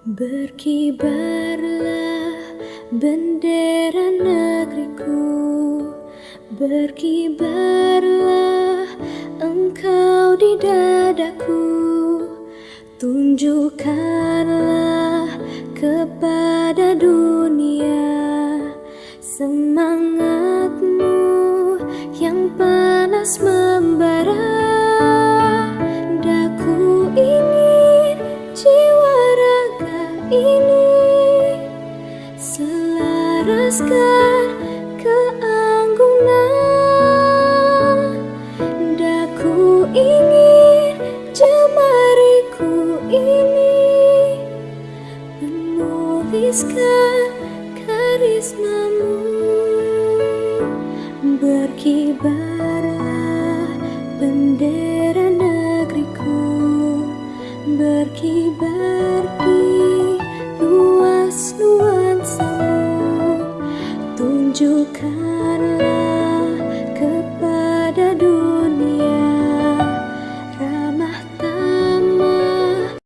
Berkibarlah bendera negeriku. Berkibarlah engkau di dadaku. Tunjukkanlah kepada dunia Semangatmu yang panas membara ini Selaraskan keanggunan. Daku ingin jemariku ini Menuliskan karismamu. Berkibarlah bendera negeriku Berkibar di Tunjukkanlah